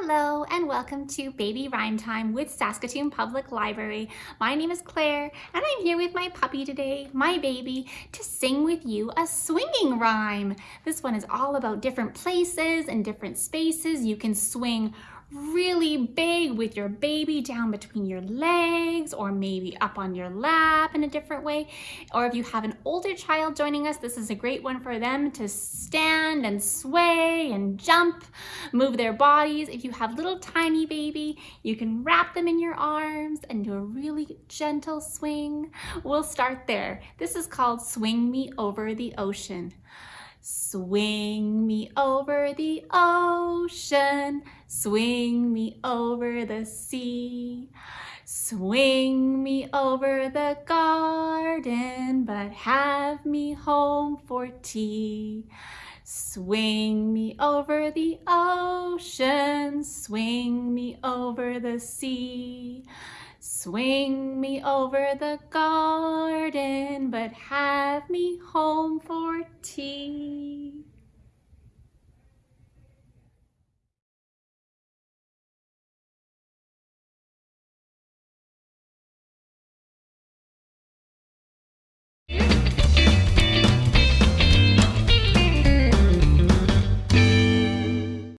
Hello and welcome to Baby Rhyme Time with Saskatoon Public Library. My name is Claire and I'm here with my puppy today, my baby, to sing with you a swinging rhyme. This one is all about different places and different spaces. You can swing really big with your baby down between your legs or maybe up on your lap in a different way. Or if you have an older child joining us, this is a great one for them to stand and sway and jump, move their bodies. If you have little tiny baby, you can wrap them in your arms and do a really gentle swing. We'll start there. This is called Swing Me Over the Ocean. Swing me over the ocean, swing me over the sea. Swing me over the garden, but have me home for tea. Swing me over the ocean, swing me over the sea. Swing me over the garden, but have me home for tea.